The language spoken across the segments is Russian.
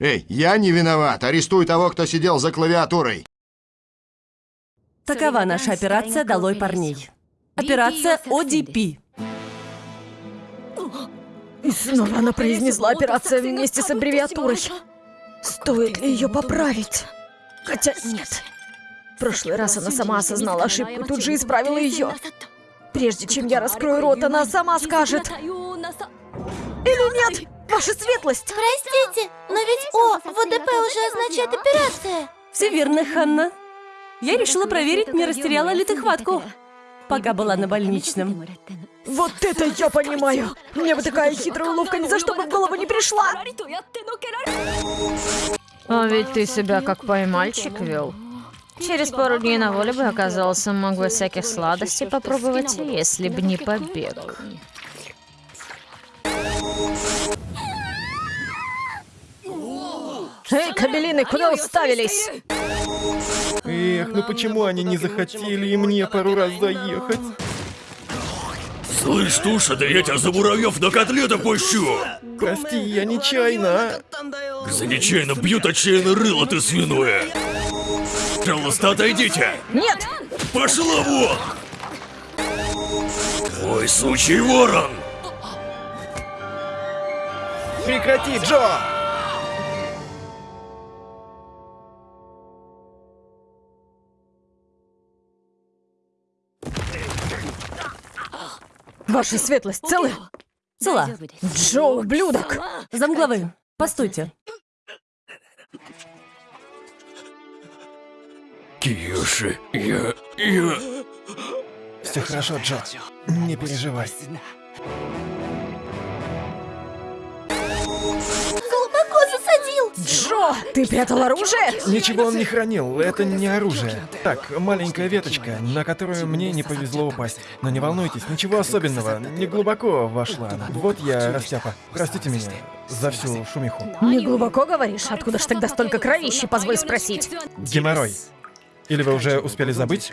Эй, я не виноват. Арестуй того, кто сидел за клавиатурой. Такова наша операция «Долой парней». Операция ОДП. И снова она произнесла операция вместе с аббревиатурой. Стоит ли ее поправить? Хотя нет. В прошлый раз она сама осознала ошибку и тут же исправила ее. Прежде чем я раскрою рот, она сама скажет. Или нет? Ваша светлость! Простите, но ведь О в ОДП уже означает операция. Все верно, Ханна. Я решила проверить, не растеряла ли ты хватку, пока была на больничном. Вот это я понимаю! Мне бы такая хитрая уловка ни за что бы в голову не пришла! А ведь ты себя как поймальчик вел. Через пару дней на воле бы оказался, мог бы всяких сладостей попробовать, если бы не побег. Эй, кабелины, куда уставились? Эх, ну почему они не захотели и мне пару раз заехать? Слышь, Туша, да я тебя за муравьев на котлеты пущу! Прости, я нечаянно. За нечаянно бьют отчаянно рыло ты свиное! Пожалуйста, отойдите! Нет! Пошла вон! Ой, сучий ворон! Прекрати, Джо! Ваша светлость, целы? Цела. Джо, ублюдок! Замглавы, постойте. Киоши, я... я... Все хорошо, Джо. Не переживай. Засадил. Джо, ты прятал оружие? Ничего он не хранил, это не оружие. Так, маленькая веточка, на которую мне не повезло упасть. Но не волнуйтесь, ничего особенного, не глубоко вошла. Вот я, растяпа. Простите меня за всю шумиху. Не глубоко говоришь? Откуда ж тогда столько кровищи, позволь спросить? Геморрой. Или вы уже успели забыть?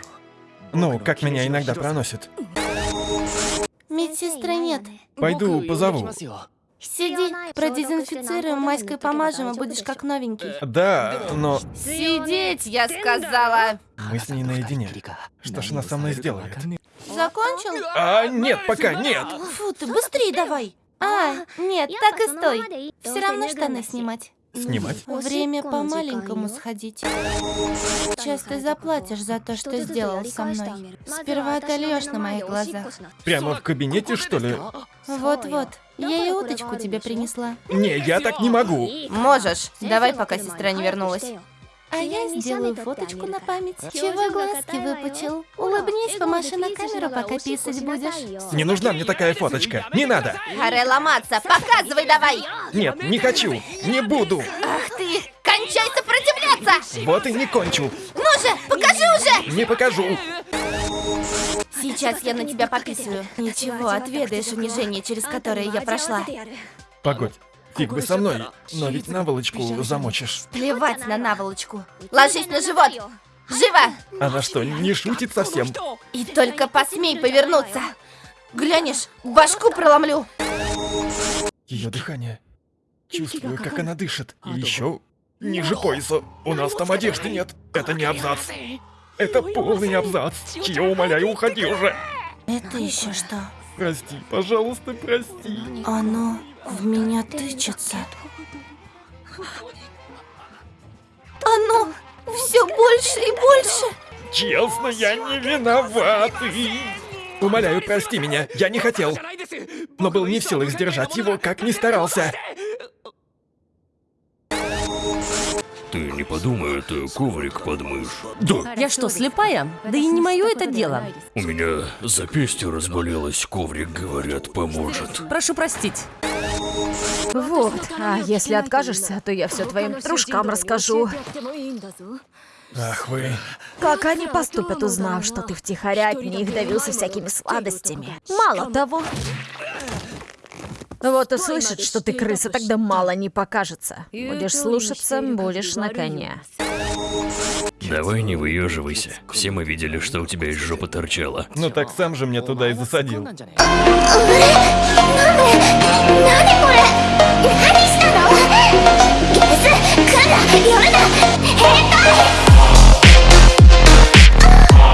Ну, как меня иногда проносит. Медсестры нет. Пойду позову. Сиди, продезинфицируем, майской помажем, и будешь как новенький. Да, но Сидеть, я сказала. мы с ней наедине. Что ж она со мной сделает? Закончил? А, нет, пока нет. Фу ты, быстрее давай. А, нет, так и стой. Все равно штаны снимать. Снимать? Время по-маленькому сходить. Сейчас ты заплатишь за то, что сделал со мной. Сперва отольешь на моих глазах. Прямо в кабинете, что ли? Вот-вот. Я и уточку тебе принесла. Не, я так не могу. Можешь. Давай, пока сестра не вернулась. А я сделаю фоточку на память. Чего глазки выпучил? Улыбнись, помаши на камеру, пока писать будешь. Не нужна мне такая фоточка. Не надо. Харе ломаться, показывай давай! Нет, не хочу. Не буду. Ах ты, кончай сопротивляться! Вот и не кончу. Ну же, покажи уже! Не покажу. Сейчас я на тебя пописываю. Ничего, отведаешь унижение, через которое я прошла. Погодь. Фиг бы со мной, но ведь наволочку замочишь. Плевать на наволочку. Ложись на живот! Живо! Она что, не шутит совсем? И только посмей повернуться! Глянешь, башку проломлю! Ее дыхание. Чувствую, как она дышит. И еще ниже пояса. У нас там одежды нет. Это не абзац. Это полный абзац. Я умоляю, уходи уже. Это еще что? Прости, пожалуйста, прости. Оно в меня тычется. Оно все больше и больше. Честно, я не виноватый. Умоляю, прости меня, я не хотел. Но был не в силах сдержать его, как ни старался. Ты не подумай, это коврик под мышь. Да, Я что, слепая? Да и не мое это дело. у меня запястье разболелось, коврик, говорят, поможет. Прошу простить. Вот. А если откажешься, то я все твоим дружкам расскажу. Ах вы. Как они поступят, узнав, что ты втихаря от них давился всякими сладостями? Мало того. Вот услышат, что ты крыса, тогда мало не покажется. Будешь слушаться, будешь на коне. Давай не выеживайся. Все мы видели, что у тебя из жопы торчало. Ну так сам же меня туда и засадил.